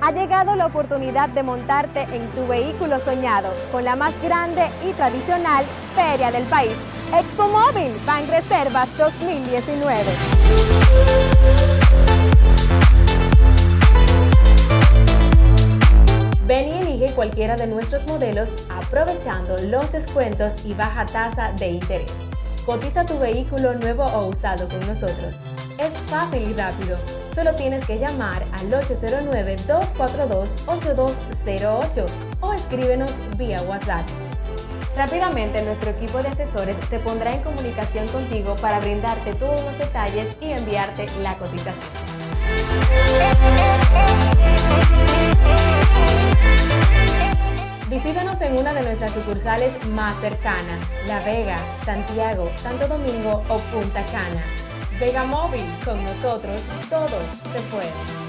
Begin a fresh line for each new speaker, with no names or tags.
Ha llegado la oportunidad de montarte en tu vehículo soñado con la más grande y tradicional feria del país. Expo Móvil Reservas 2019. Ven y elige cualquiera de nuestros modelos aprovechando los descuentos y baja tasa de interés. Cotiza tu vehículo nuevo o usado con nosotros. Es fácil y rápido. Solo tienes que llamar al 809-242-8208 o escríbenos vía WhatsApp. Rápidamente nuestro equipo de asesores se pondrá en comunicación contigo para brindarte todos los detalles y enviarte la cotización. Visítanos en una de nuestras sucursales más cercanas, La Vega, Santiago, Santo Domingo o Punta Cana. Vega Móvil, con nosotros todo se puede.